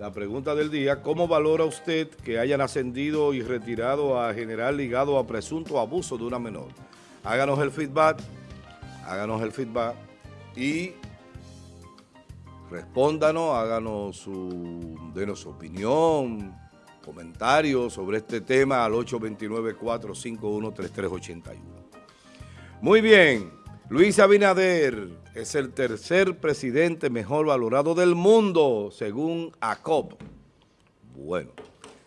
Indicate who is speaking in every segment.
Speaker 1: La pregunta del día, ¿cómo valora usted que hayan ascendido y retirado a general ligado a presunto abuso de una menor? Háganos el feedback, háganos el feedback y respóndanos, háganos su, denos su opinión, comentarios sobre este tema al 829-451-3381. Muy bien, Luis Abinader es el tercer presidente mejor valorado del mundo, según ACOP. Bueno,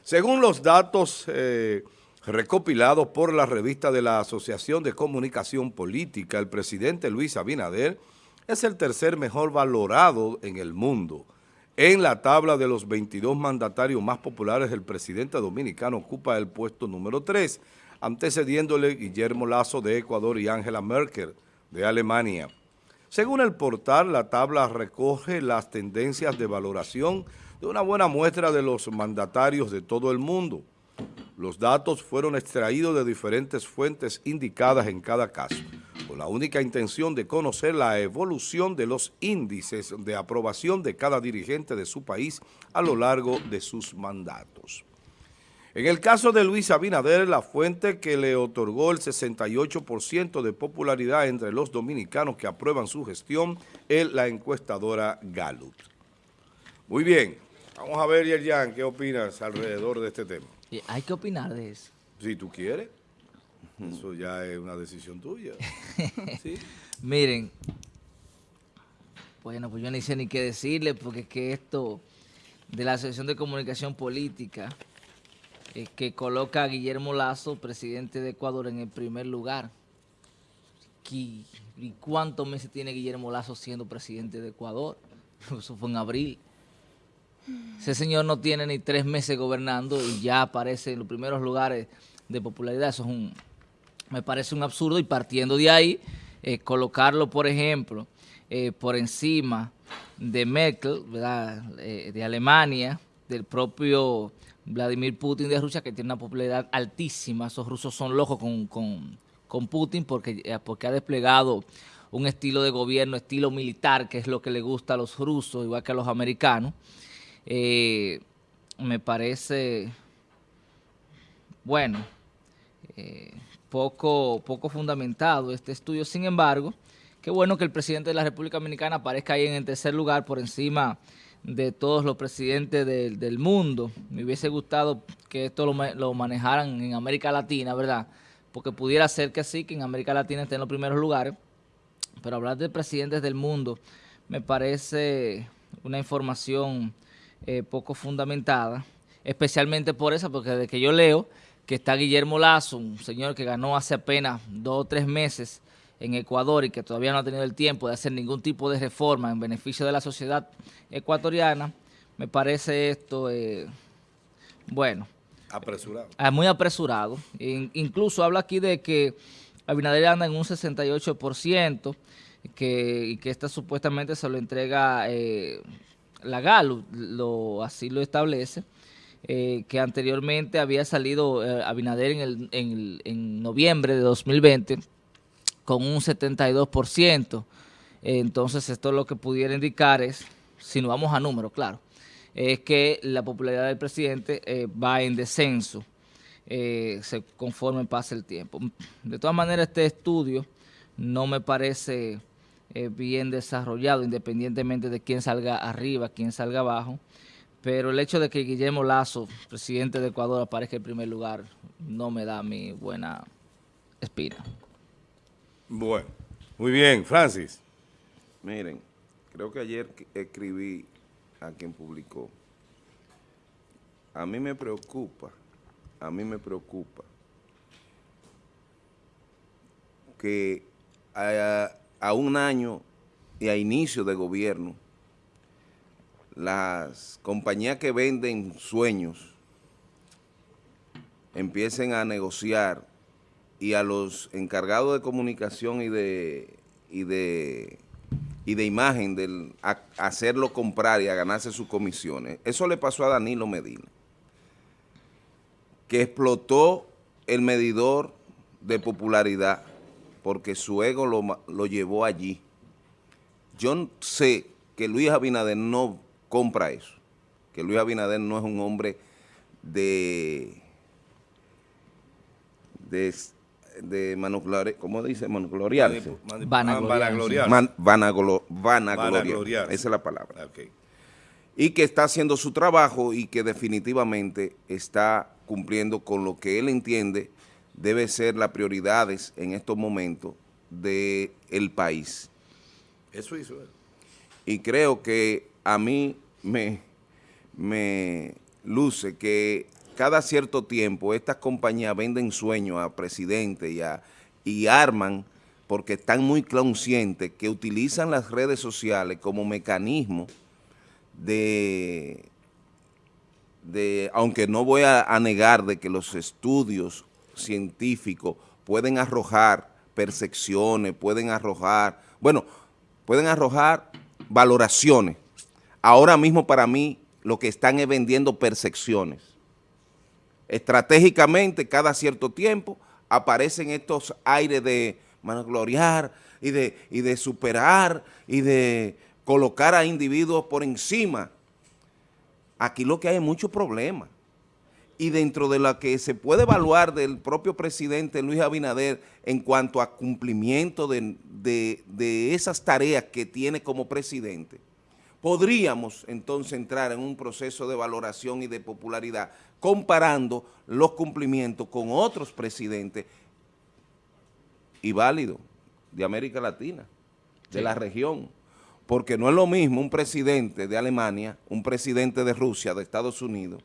Speaker 1: según los datos eh, recopilados por la revista de la Asociación de Comunicación Política, el presidente Luis Abinader es el tercer mejor valorado en el mundo. En la tabla de los 22 mandatarios más populares, el presidente dominicano ocupa el puesto número 3, antecediéndole Guillermo Lazo de Ecuador y Angela Merkel de Alemania. Según el portal, la tabla recoge las tendencias de valoración de una buena muestra de los mandatarios de todo el mundo. Los datos fueron extraídos de diferentes fuentes indicadas en cada caso, con la única intención de conocer la evolución de los índices de aprobación de cada dirigente de su país a lo largo de sus mandatos. En el caso de Luis Abinader, la fuente que le otorgó el 68% de popularidad entre los dominicanos que aprueban su gestión es la encuestadora Gallup. Muy bien, vamos a ver, Yerjan, ¿qué opinas alrededor de este tema?
Speaker 2: Hay que opinar de eso.
Speaker 1: Si tú quieres, eso ya es una decisión tuya.
Speaker 2: Miren, bueno, pues yo ni sé ni qué decirle, porque es que esto de la Asociación de Comunicación Política eh, que coloca a Guillermo Lazo, presidente de Ecuador, en el primer lugar. ¿Y cuántos meses tiene Guillermo Lazo siendo presidente de Ecuador? Eso fue en abril. Ese señor no tiene ni tres meses gobernando y ya aparece en los primeros lugares de popularidad. Eso es un, me parece un absurdo y partiendo de ahí, eh, colocarlo, por ejemplo, eh, por encima de Merkel, ¿verdad? de Alemania, del propio Vladimir Putin de Rusia, que tiene una popularidad altísima. Esos rusos son locos con, Putin porque, eh, porque ha desplegado un estilo de gobierno, estilo militar, que es lo que le gusta a los rusos, igual que a los americanos. Eh, me parece, bueno, eh, poco, poco fundamentado este estudio. Sin embargo, qué bueno que el presidente de la República Dominicana aparezca ahí en el tercer lugar por encima de todos los presidentes del, mundo. Me hubiese gustado que esto lo, manejaran en América Latina, ¿verdad? Porque pudiera ser que sí, que en América Latina esté en los primeros lugares, pero hablar de presidentes del mundo me parece una información eh, poco fundamentada, especialmente por eso, porque desde que yo leo que está Guillermo Lazo, un señor que ganó hace apenas dos o tres meses en Ecuador y que todavía no ha tenido el tiempo de hacer ningún tipo de reforma en beneficio de la sociedad ecuatoriana, me parece esto, eh, bueno...
Speaker 1: Apresurado.
Speaker 2: Ah, muy apresurado. incluso habla aquí de que Abinader anda en un 68%, que, y que esta supuestamente se lo entrega eh, la GALU, lo, así lo establece. Eh, que anteriormente había salido Abinader en, el, en, en noviembre de 2020 con un 72%. Entonces, esto lo que pudiera indicar es, si no vamos a números, claro, es que la popularidad del presidente eh, va en descenso eh, conforme pasa el tiempo. De todas maneras, este estudio no me parece eh, bien desarrollado, independientemente de quién salga arriba, quién salga abajo, pero el hecho de que Guillermo Lazo, presidente de Ecuador, aparezca en primer lugar, no me da mi buena espina.
Speaker 1: Bueno, muy bien. Francis.
Speaker 3: Miren, creo que ayer escribí a quien publicó. A mí me preocupa, a mí me preocupa que a, un año y a inicio de gobierno, las compañías que venden sueños empiecen a negociar y a los encargados de comunicación y de, y de, y de imagen, del hacerlo comprar y a ganarse sus comisiones. Eso le pasó a Danilo Medina, que explotó el medidor de popularidad porque su ego lo, lo llevó allí. Yo sé que Luis Abinader no compra eso. que Luis Abinader no es un hombre de, de, de manoglori- ¿cómo dice? Manogloriarse.
Speaker 2: Vanagloriarse.
Speaker 3: Man- vanaglo- vanagloriar.
Speaker 1: Vanagloriarse.
Speaker 3: Esa es la palabra. Y que está haciendo su trabajo y que definitivamente está cumpliendo con lo que él entiende debe ser las prioridades en estos momentos del país.
Speaker 1: Eso hizo él.
Speaker 3: Y creo que a mí me, me luce que cada cierto tiempo estas compañías venden sueños a a- y arman porque están muy conscientes que utilizan las redes sociales como mecanismo de, de aunque no voy a, a negar de que los estudios científicos pueden arrojar percepciones, pueden arrojar, bueno, pueden arrojar valoraciones. Ahora mismo para mí lo que están es vendiendo percepciones. Estratégicamente, cada cierto tiempo, aparecen estos aires de vanagloriar y de, y de superar y de colocar a individuos por encima. Aquí lo que hay es mucho problema. Y dentro de lo que se puede evaluar del propio presidente Luis Abinader en cuanto a cumplimiento de, de- de esas tareas que tiene como presidente, podríamos entonces entrar en un proceso de valoración y de popularidad comparando los cumplimientos con otros presidentes y válidos de América Latina, de
Speaker 2: Sí.
Speaker 3: la región. Porque no es lo mismo un presidente de Alemania, un presidente de Rusia, de Estados Unidos,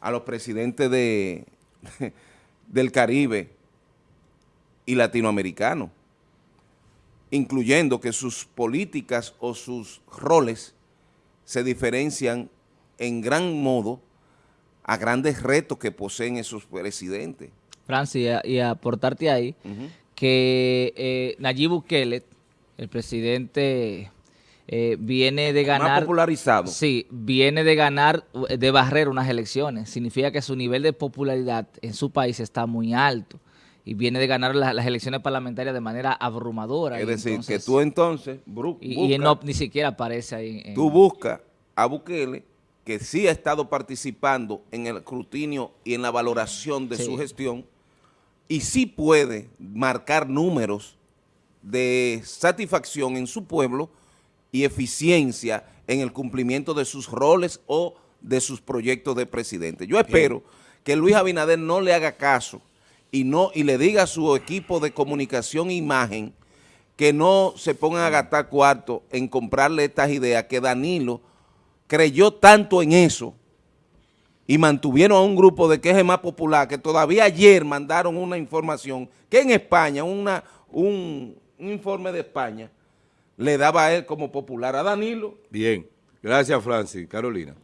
Speaker 3: a los presidentes de, del Caribe y latinoamericanos, incluyendo que sus políticas o sus roles se diferencian en gran modo a grandes retos que poseen esos presidentes.
Speaker 2: Francis, y, aportarte ahí que eh, Nayib Bukele, el presidente, eh, viene de
Speaker 3: Más
Speaker 2: ganar...
Speaker 3: popularizado.
Speaker 2: Sí, viene de ganar, de barrer unas elecciones. Significa que su nivel de popularidad en su país está muy alto y viene de ganar la- las elecciones parlamentarias de manera abrumadora.
Speaker 3: Es decir,
Speaker 2: entonces-
Speaker 3: que tú entonces
Speaker 2: y, y
Speaker 3: buscas-
Speaker 2: no, ni siquiera aparece ahí. en-
Speaker 3: tú buscas a Bukele, que sí ha estado participando en el escrutinio y en la valoración de
Speaker 2: Sí.
Speaker 3: su gestión, y sí puede marcar números de satisfacción en su pueblo y eficiencia en el cumplimiento de sus roles o de sus proyectos de presidente. Yo espero que Luis Abinader no le haga caso y, no, y le diga a su equipo de comunicación e imagen que no se pongan a gastar cuarto en comprarle estas ideas que Danilo creyó tanto en eso y mantuvieron a un grupo de queje más popular que todavía ayer mandaron una información que en España, una, un, un informe de España, le daba a él como popular a Danilo.
Speaker 1: Bien. Gracias, Francis. Carolina.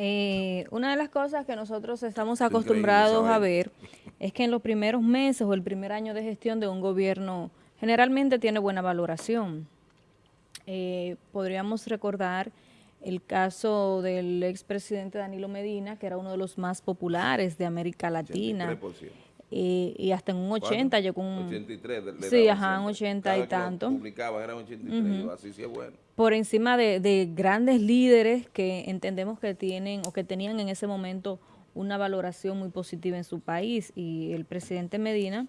Speaker 4: Eh, una de las cosas que nosotros estamos acostumbrados a ver es que en los primeros meses o el primer año de gestión de un gobierno generalmente tiene buena valoración. Eh, podríamos recordar el caso del expresidente Danilo Medina, que era uno de los más populares de América Latina,
Speaker 3: 83%.
Speaker 4: eh, y hasta en un 80 llegó un...
Speaker 3: 83 le- le
Speaker 4: Sí, ajá, un
Speaker 3: siempre.
Speaker 4: 80
Speaker 3: Cada
Speaker 4: y tanto.
Speaker 3: publicaban eran 83, yo, así sí es bueno.
Speaker 4: por encima de, de grandes líderes que entendemos que tienen o que tenían en ese momento una valoración muy positiva en su país y el presidente Medina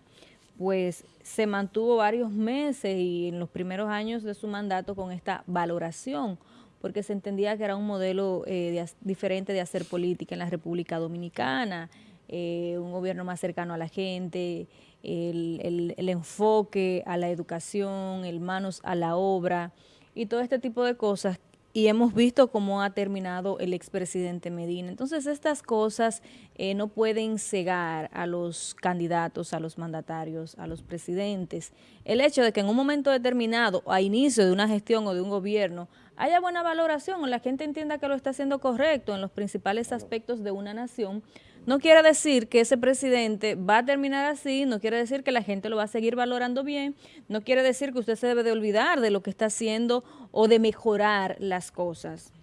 Speaker 4: pues se mantuvo varios meses y en los primeros años de su mandato con esta valoración porque se entendía que era un modelo eh, diferente de hacer política en la República Dominicana, eh, un gobierno más cercano a la gente, el, el- el enfoque a la educación, el manos a la obra y todo este tipo de cosas. Y hemos visto cómo ha terminado el expresidente Medina. Entonces estas cosas eh, no pueden cegar a los candidatos, a los mandatarios, a los presidentes. El hecho de que en un momento determinado, a inicio de una gestión o de un gobierno, haya buena valoración o la gente entienda que lo está haciendo correcto en los principales aspectos de una nación, no quiere decir que ese presidente va a terminar así, no quiere decir que la gente lo va a seguir valorando bien, no quiere decir que usted se debe de olvidar de lo que está haciendo o de mejorar las cosas.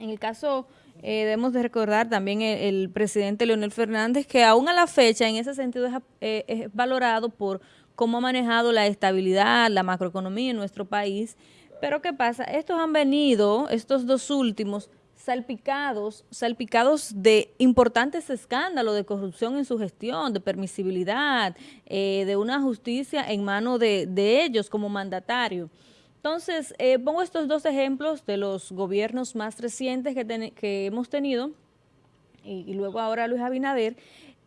Speaker 4: En el caso, eh, debemos de recordar también el, presidente Leonel Fernández, que aún a la fecha, en ese sentido, eh, es valorado por cómo ha manejado la estabilidad, la macroeconomía en nuestro país. Pero ¿qué pasa? Estos han venido, estos dos últimos, salpicados, salpicados de importantes escándalos de corrupción en su gestión, de permisibilidad, eh, de una justicia en manos de, ellos como mandatario. Entonces, eh, pongo estos dos ejemplos de los gobiernos más recientes que, hemos tenido, y, y, luego ahora Luis Abinader,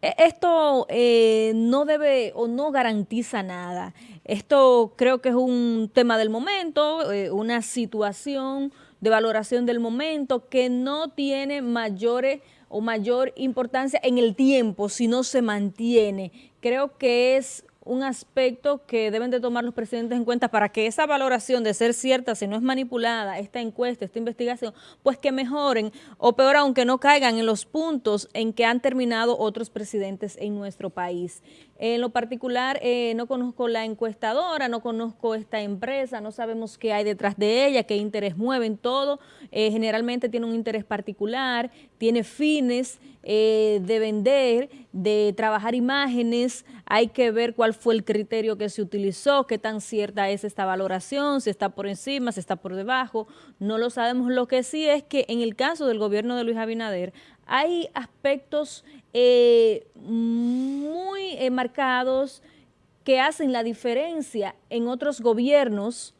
Speaker 4: e, esto eh, no debe o no garantiza nada. Esto creo que es un tema del momento, eh, una situación de valoración del momento que no tiene mayores o mayor importancia en el tiempo si no se mantiene. Creo que es un aspecto que deben de tomar los presidentes en cuenta para que esa valoración de ser cierta, si no es manipulada, esta encuesta, esta investigación, pues que mejoren o peor aún que no caigan en los puntos en que han terminado otros presidentes en nuestro país. En lo particular, eh, no conozco la encuestadora, no conozco esta empresa, no sabemos qué hay detrás de ella, qué interés mueven, todo. Eh, generalmente tiene un interés particular, tiene fines eh, de vender, de trabajar imágenes, hay que ver cuál fue el criterio que se utilizó, qué tan cierta es esta valoración, si está por encima, si está por debajo, no lo sabemos. Lo que sí es que en el caso del gobierno de Luis Abinader, hay aspectos eh, muy eh, marcados que hacen la diferencia en otros gobiernos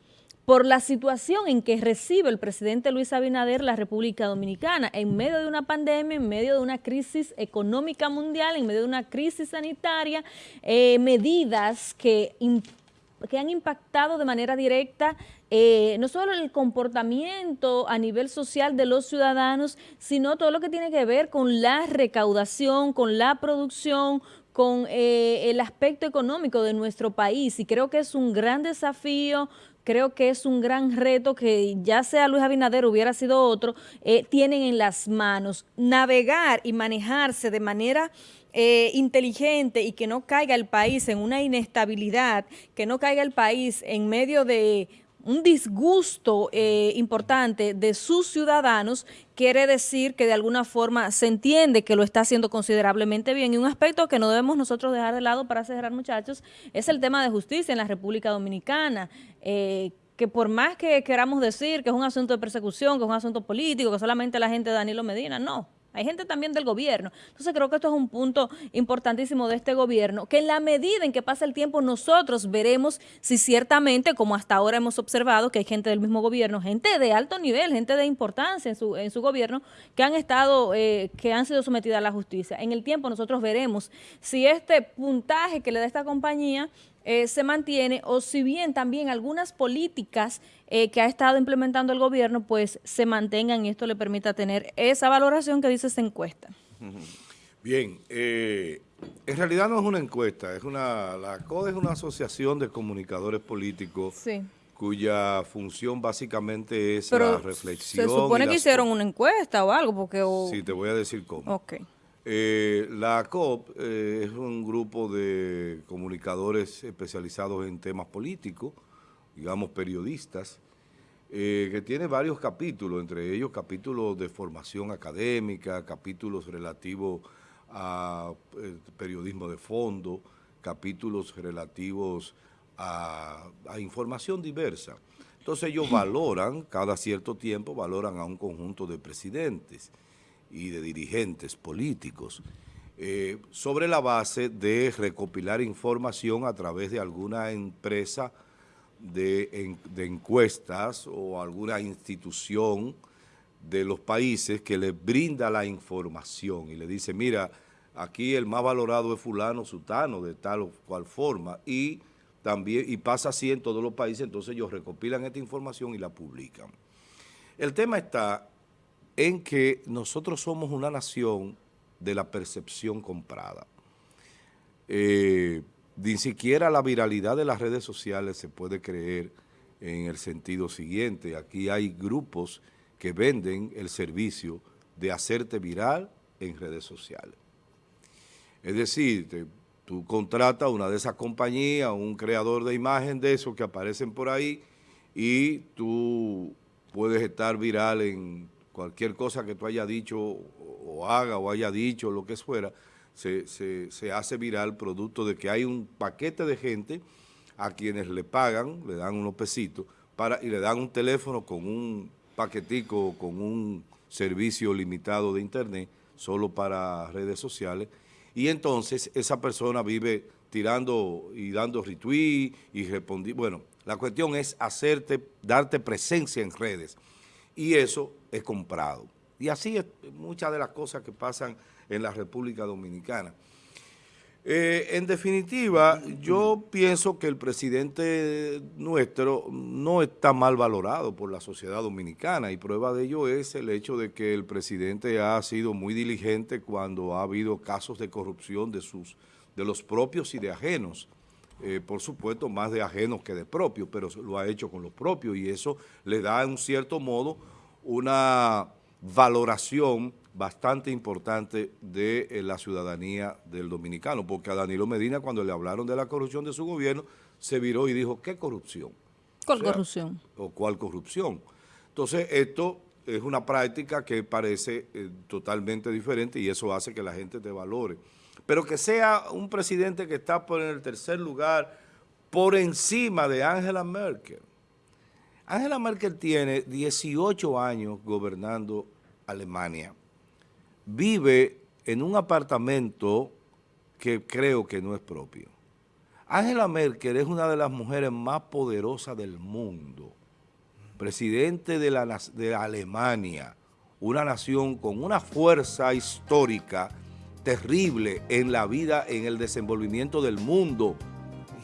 Speaker 4: por la situación en que recibe el presidente Luis Abinader la República Dominicana en medio de una pandemia, en medio de una crisis económica mundial, en medio de una crisis sanitaria, eh, medidas que que han impactado de manera directa eh, no solo el comportamiento a nivel social de los ciudadanos, sino todo lo que tiene que ver con la recaudación, con la producción, con eh, el aspecto económico de nuestro país. Y creo que es un gran desafío, creo que es un gran reto que ya sea Luis Abinader hubiera sido otro, eh, tienen en las manos. Navegar y manejarse de manera inteligente y que no caiga el país en una inestabilidad, que no caiga el país en medio de un disgusto eh, importante de sus ciudadanos, quiere decir que de alguna forma se entiende que lo está haciendo considerablemente bien. Y un aspecto que no debemos nosotros dejar de lado para cerrar, muchachos, es el tema de justicia en la República Dominicana, eh, que por más que queramos decir que es un asunto de persecución, que es un asunto político, que solamente la gente de Danilo Medina, no hay gente también del gobierno. Entonces creo que esto es un punto importantísimo de este gobierno, que en la medida en que pasa el tiempo nosotros veremos si ciertamente, como hasta ahora hemos observado, que hay gente del mismo gobierno, gente de alto nivel, gente de importancia en su, en su gobierno, que han estado, eh, que han sido sometidas a la justicia. En el tiempo nosotros veremos si este puntaje que le da esta compañía eh, se mantiene o si bien también algunas políticas eh, que ha estado implementando el gobierno pues se mantengan y esto le permita tener esa valoración que dice esa encuesta.
Speaker 1: Bien, eh, en realidad no es una encuesta, es una la CODE es una asociación de comunicadores políticos cuya función básicamente es la reflexión.
Speaker 4: Se supone que hicieron una encuesta o algo, porque...
Speaker 1: Sí, te voy a decir cómo.
Speaker 4: Ok.
Speaker 1: Eh, la COP eh, es un grupo de comunicadores especializados en temas políticos, digamos periodistas, eh, que tiene varios capítulos, entre ellos capítulos de formación académica, capítulos relativos a periodismo de fondo, capítulos relativos a, a información diversa. Entonces ellos valoran, cada cierto tiempo, valoran a un conjunto de presidentes y de dirigentes políticos eh, sobre la base de recopilar información a través de alguna empresa de, encuestas o alguna institución de los países que les brinda la información y le dice, mira, aquí el más valorado es fulano, sutano, de tal o cual forma, y también y pasa así en todos los países, entonces ellos recopilan esta información y la publican. El tema está en que nosotros somos una nación de la percepción comprada. Eh, ni siquiera la viralidad de las redes sociales se puede creer en el sentido siguiente. Aquí hay grupos que venden el servicio de hacerte viral en redes sociales. Es decir, tú contratas una de esas compañías, un creador de imagen de esos que aparecen por ahí y tú puedes estar viral en cualquier cosa que tú haya dicho o haga o haya dicho, lo que fuera, se, se, hace viral producto de que hay un paquete de gente a quienes le pagan, le dan unos pesitos, para, y le dan un teléfono con un paquetico, con un servicio limitado de internet, solo para redes sociales, y entonces esa persona vive tirando y dando retweet y respondiendo. Bueno, la cuestión es hacerte, darte presencia en redes, y eso es comprado. Y así es muchas de las cosas que pasan en la República Dominicana. Eh, en definitiva, yo pienso que el presidente nuestro no está mal valorado por la sociedad dominicana y prueba de ello es el hecho de que el presidente ha sido muy diligente cuando ha habido casos de corrupción de, sus, de los propios y de ajenos. Eh, por supuesto, más de ajenos que de propios, pero lo ha hecho con los propios y eso le da en un cierto modo una valoración bastante importante de eh, la ciudadanía del dominicano, porque a Danilo Medina cuando le hablaron de la corrupción de su gobierno, se viró y dijo, ¿qué corrupción?
Speaker 4: ¿Cuál corrupción?
Speaker 1: ¿O cuál corrupción? Entonces, esto es una práctica que parece eh, totalmente diferente y eso hace que la gente te valore. Pero que sea un presidente que está por en el tercer lugar por encima de Angela Merkel. Angela Merkel tiene 18 años gobernando Alemania vive en un apartamento que creo que no es propio. Angela Merkel es una de las mujeres más poderosas del mundo, presidente de, la, de Alemania, una nación con una fuerza histórica terrible en la vida, en el desenvolvimiento del mundo,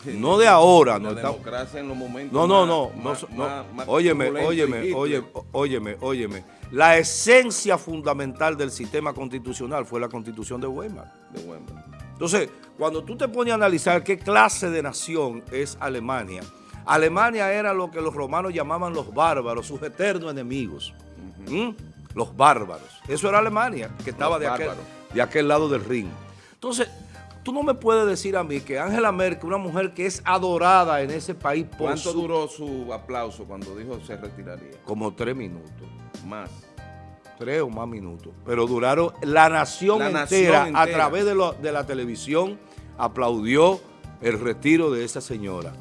Speaker 1: no de ahora.
Speaker 3: La no democracia en los momentos
Speaker 1: No, no, no. no, óyeme, óyeme, óyeme, óyeme, óyeme. La esencia fundamental del sistema constitucional fue la constitución de Weimar. De Weimar. Entonces, cuando tú te pones a analizar qué clase de nación es Alemania, Alemania era lo que los romanos llamaban los bárbaros, sus eternos enemigos. ¿Mm? Los bárbaros. Eso era Alemania, que estaba de aquel, de aquel lado del ring. Entonces, Tú no me puedes decir a mí que Angela Merkel, una mujer que es adorada en ese país
Speaker 3: por ¿Cuánto duró su aplauso cuando dijo se retiraría?
Speaker 1: Como tres minutos. Más. Tres o más minutos. Pero duraron, la nación, entera, a través de, de la televisión, aplaudió el retiro de esa señora.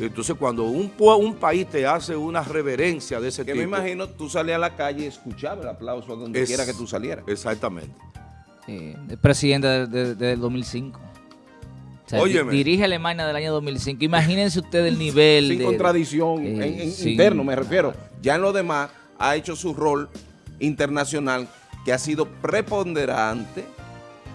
Speaker 1: Entonces, cuando un, un país te hace una reverencia de ese
Speaker 3: que
Speaker 1: tipo...
Speaker 3: me imagino, tú salías a la calle y escuchabas el aplauso donde quiera que tú salieras.
Speaker 1: Exactamente
Speaker 2: el presidente del de, 2005. O dirige Alemania del año 2005. Imagínense ustedes el nivel
Speaker 3: Sin contradicción eh, interno, me refiero. Ya en lo demás ha hecho su rol internacional que ha sido preponderante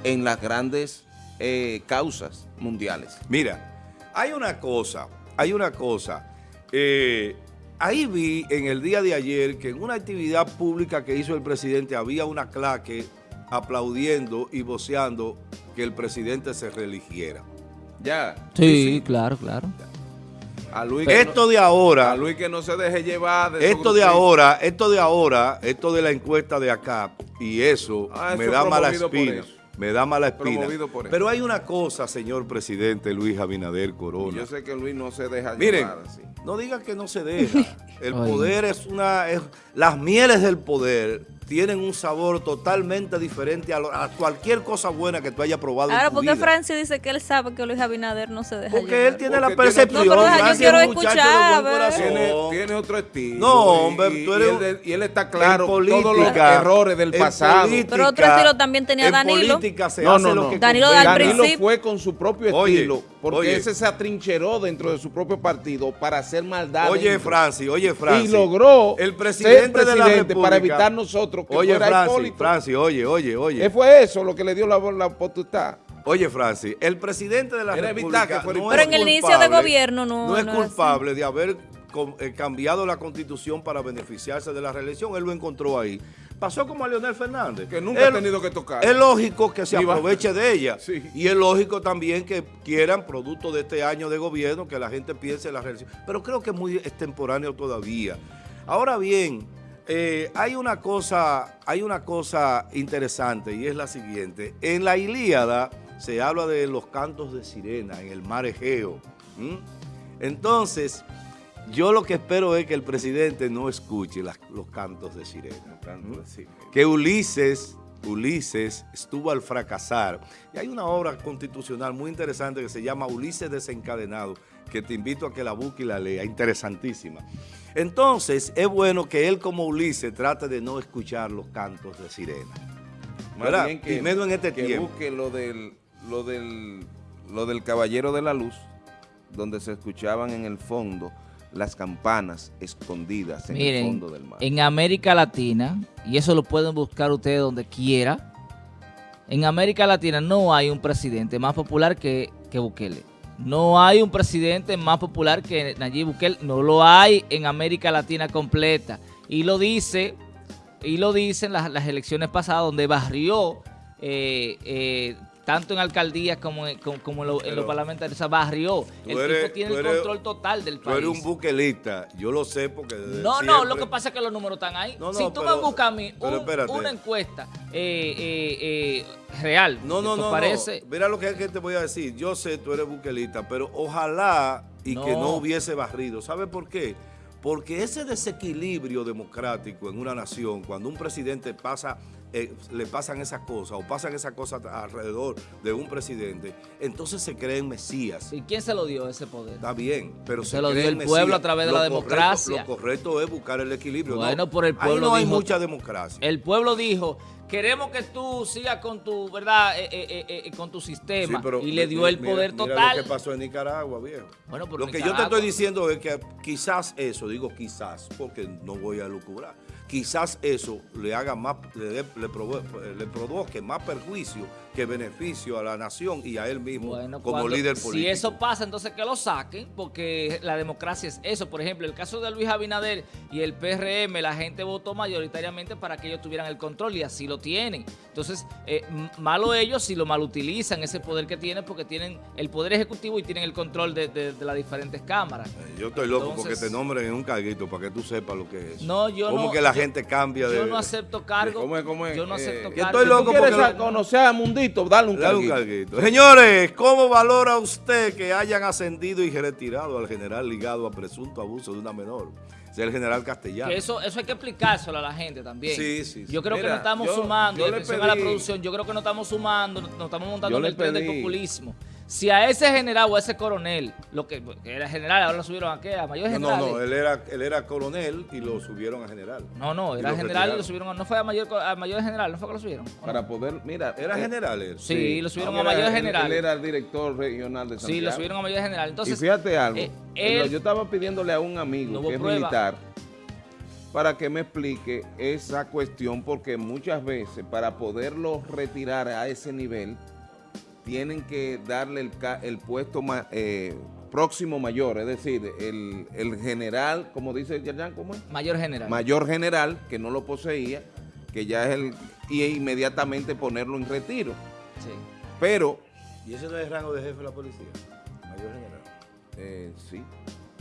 Speaker 3: en las grandes eh, causas mundiales.
Speaker 1: Mira, hay una cosa, hay una cosa. Eh, ahí vi en el día de ayer que en una actividad pública que hizo el presidente había una claque aplaudiendo y voceando que el presidente se reeligiera.
Speaker 3: Ya.
Speaker 2: Sí, claro, claro.
Speaker 1: A Luis esto de ahora.
Speaker 3: A Luis que no se deje llevar.
Speaker 1: esto de ahora, esto de ahora, esto de la encuesta de acá y eso, ah, me da mala espina. Me da mala espina. Pero hay una cosa, señor presidente Luis Abinader Corona.
Speaker 3: Yo sé que Luis no se deja
Speaker 1: Miren, No diga que no se deja. El poder es una... las mieles del poder tienen un sabor totalmente diferente a, cualquier cosa buena que tú hayas probado
Speaker 4: Ahora, ¿por qué Francia dice que él sabe que Luis Abinader no se deja
Speaker 1: Porque él tiene la percepción.
Speaker 4: No, pero yo quiero escuchar.
Speaker 3: Tiene, tiene, otro estilo.
Speaker 1: No, hombre, tú eres...
Speaker 3: Y él, y él está claro política, todos los errores del pasado.
Speaker 4: pero otro estilo también tenía Danilo.
Speaker 1: política se hace lo que
Speaker 4: Danilo, al
Speaker 3: Danilo fue con su propio estilo. Porque ese se atrincheró dentro de su propio partido para hacer maldad.
Speaker 1: Oye, Francis, oye, Francis.
Speaker 3: Y logró el presidente, de la República, para evitar nosotros
Speaker 1: que oye, fuera Francis, Francis, oye, oye, oye.
Speaker 3: ¿Qué fue eso lo que le dio la, la potestad?
Speaker 1: Oye, Francis, el presidente de la República
Speaker 4: que no Pero en el inicio de gobierno no
Speaker 1: No es culpable de haber eh, cambiado la constitución para beneficiarse de la reelección. Él lo encontró ahí. Pasó como a Leonel Fernández.
Speaker 3: Que nunca ha tenido que tocar.
Speaker 1: Es lógico que se aproveche de ella. Y es lógico también que quieran, producto de este año de gobierno, que la gente piense en la reelección. Pero creo que es muy extemporáneo todavía. Ahora bien, eh, hay, una cosa, hay una cosa interesante y es la siguiente. En la Ilíada se habla de los cantos de sirena en el mar Egeo. Entonces, yo lo que espero es que el presidente no escuche los cantos de sirena. Que Ulises, Ulises estuvo al fracasar. Y hay una obra constitucional muy interesante que se llama Ulises desencadenado, que te invito a que la busque y la lea, interesantísima. Entonces, es bueno que él como Ulises trate de no escuchar los cantos de sirena.
Speaker 3: Más bien que,
Speaker 1: y menos en este
Speaker 3: que
Speaker 1: tiempo.
Speaker 3: busque lo del, lo, del, lo del Caballero de la Luz, donde se escuchaban en el fondo las campanas escondidas en el fondo del mar.
Speaker 2: en América Latina, y eso lo pueden buscar ustedes donde quiera, en América Latina no hay un presidente más popular que, que Bukele. No hay un presidente más popular que Nayib Bukele. No lo hay en América Latina completa. Y lo dice, y lo dicen las, las elecciones pasadas donde barrió eh, eh, tanto en alcaldías como en, como, como en lo- en los parlamentarios. O sea, barrió.
Speaker 1: tú
Speaker 2: El
Speaker 1: eres-
Speaker 2: tipo tiene
Speaker 1: tú
Speaker 2: el
Speaker 1: eres-
Speaker 2: control total del
Speaker 1: Tú
Speaker 2: país.
Speaker 1: eres un buquelista, yo lo sé porque desde
Speaker 2: No, no, lo que pasa es que los números están ahí.
Speaker 1: No, no,
Speaker 2: si tú
Speaker 1: pero-
Speaker 2: me buscas a mí un- una encuesta eh, eh, eh, real,
Speaker 1: No, no,
Speaker 2: ¿te
Speaker 1: no,
Speaker 2: parece?
Speaker 1: no. Mira lo que, es que te voy a decir. Yo sé, tú eres buquelista, pero ojalá y que
Speaker 2: No.
Speaker 1: no hubiese barrido. ¿Sabe por qué? Porque ese desequilibrio democrático en una nación, cuando un presidente pasa, eh, le pasan esas cosas o pasan esas cosas alrededor de un presidente, entonces se creen mesías.
Speaker 2: ¿Y quién se lo dio ese poder?
Speaker 1: Está bien, pero
Speaker 2: Se
Speaker 1: se,
Speaker 2: lo dio el pueblo
Speaker 1: mesías.
Speaker 2: a través de
Speaker 1: Lo
Speaker 2: la
Speaker 1: correcto-
Speaker 2: democracia.
Speaker 1: Lo correcto es buscar el equilibrio.
Speaker 2: Bueno,
Speaker 1: no,
Speaker 2: por el
Speaker 1: ahí
Speaker 2: pueblo
Speaker 1: no hay
Speaker 2: dijo-
Speaker 1: mucha democracia.
Speaker 2: El pueblo dijo, queremos que tú sigas con tu, ¿verdad? Eh, eh, eh, eh, con tu sistema.
Speaker 1: Sí, pero
Speaker 2: y le dio el
Speaker 1: mira-
Speaker 2: poder
Speaker 1: mira
Speaker 2: total.
Speaker 1: lo que pasó en Nicaragua, viejo.
Speaker 2: Bueno,
Speaker 1: lo que yo te estoy diciendo es que quizás eso, digo quizás, porque no voy a lucubrar, quizás eso le haga más, le, le provoque más perjuicio que beneficio a la nación y a él mismo
Speaker 2: Bueno,
Speaker 1: como
Speaker 2: cuando-
Speaker 1: líder político.
Speaker 2: Si eso pasa, entonces que lo saquen, porque la democracia es eso. Por ejemplo, el caso de Luis Abinader y el PRM, la gente votó mayoritariamente para que ellos tuvieran el control y así lo tienen. Entonces, eh, malo ellos si lo malutilizan, ese poder que tienen, porque tienen el poder ejecutivo y tienen el control de, de- de las diferentes cámaras.
Speaker 1: Eh, Yo estoy loco porque te nombren en un carguito para que tú sepas lo que es.
Speaker 2: No, yo
Speaker 1: ¿Cómo
Speaker 2: no-
Speaker 1: que la
Speaker 2: yo-
Speaker 1: gente cambia de...
Speaker 2: Yo no acepto cargo.
Speaker 3: ¿Cómo es, cómo es?
Speaker 2: Yo no
Speaker 3: Eh,
Speaker 2: acepto cargo.
Speaker 1: estoy loco
Speaker 3: ¿Tú quieres
Speaker 1: porque-
Speaker 3: a- conocer Dale un
Speaker 1: Dale un
Speaker 3: carguito.
Speaker 1: Señores, ¿cómo valora usted que hayan ascendido y retirado al general ligado a presunto abuso de una menor? Es el general Castellano.
Speaker 2: Que eso, eso hay que explicárselo a la gente también.
Speaker 1: Sí, sí, sí.
Speaker 2: Yo creo que
Speaker 3: Mira,
Speaker 2: no estamos
Speaker 3: yo-
Speaker 2: sumando,
Speaker 3: yo le
Speaker 2: atención a la
Speaker 3: pedí-
Speaker 2: producción, yo creo que no estamos sumando, no, no estamos montando en el tren del
Speaker 3: pedí-
Speaker 2: populismo. Si a ese general o a ese coronel, lo que, que era general, ahora lo subieron a qué, a mayor general.
Speaker 1: no, no, él era, él era coronel y lo subieron a general.
Speaker 2: No, no, era general y lo subieron, a- no fue a mayor, a mayor general, no fue que lo subieron.
Speaker 3: Para poder, mira.
Speaker 1: ¿Era
Speaker 3: eh,
Speaker 1: general él?
Speaker 2: Sí, lo subieron a mayor general.
Speaker 3: Él, era el director regional de Santiago.
Speaker 2: Sí, lo subieron a mayor general. Entonces,
Speaker 3: y fíjate algo,
Speaker 2: eh, él-
Speaker 3: yo estaba pidiéndole a un amigo que es
Speaker 2: prueba.
Speaker 3: militar para que me explique esa cuestión, porque muchas veces para poderlo retirar a ese nivel, tienen que darle el, el puesto ma- eh, próximo mayor, es decir, el, el general, como dice Yayan, ¿cómo es?
Speaker 2: mayor general.
Speaker 3: Mayor general, que no lo poseía, que ya es el, y inmediatamente ponerlo en retiro.
Speaker 2: Sí.
Speaker 3: Pero,
Speaker 1: ¿Y ese no es el rango de jefe de la policía? Mayor general.
Speaker 3: eh, sí,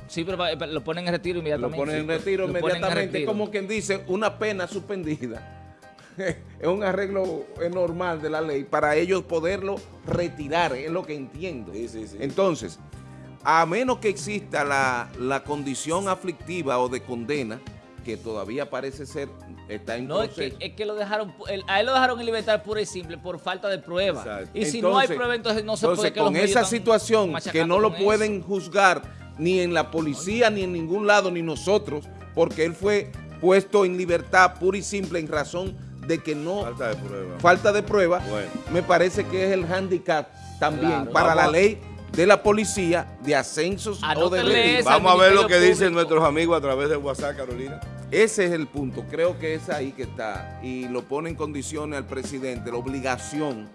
Speaker 2: Sí, pero pa- lo ponen en retiro
Speaker 3: lo
Speaker 2: inmediatamente.
Speaker 3: ponen en retiro
Speaker 2: lo ponen en
Speaker 3: inmediatamente,
Speaker 2: retiro.
Speaker 3: como quien dice, una pena suspendida. es un arreglo normal de la ley para ellos poderlo retirar, es lo que entiendo.
Speaker 1: Sí, sí, sí.
Speaker 3: Entonces, a menos que exista la, la condición aflictiva o de condena, que todavía parece ser, está en
Speaker 2: No, es que, es que lo dejaron, el- a él lo dejaron en libertad pura y simple por falta de prueba.
Speaker 1: Exacto.
Speaker 2: Y si no hay prueba, entonces no se
Speaker 3: Entonces,
Speaker 2: puede que
Speaker 3: con esa situación que no lo pueden juzgar ni en la policía, ni en ningún lado, ni nosotros, porque él fue puesto en libertad pura y simple en razón de que no
Speaker 1: Falta de prueba.
Speaker 3: falta de prueba,
Speaker 1: Bueno.
Speaker 3: me parece que es el handicap también
Speaker 2: Claro.
Speaker 3: para
Speaker 1: Vamos
Speaker 3: la ley de la policía de ascensos o de
Speaker 1: Vamos a ver lo que
Speaker 2: Ministerio
Speaker 1: dicen
Speaker 2: Público.
Speaker 1: nuestros amigos a través de WhatsApp, Carolina.
Speaker 3: Ese es el punto, creo que es ahí que está y lo pone en condiciones al presidente, la obligación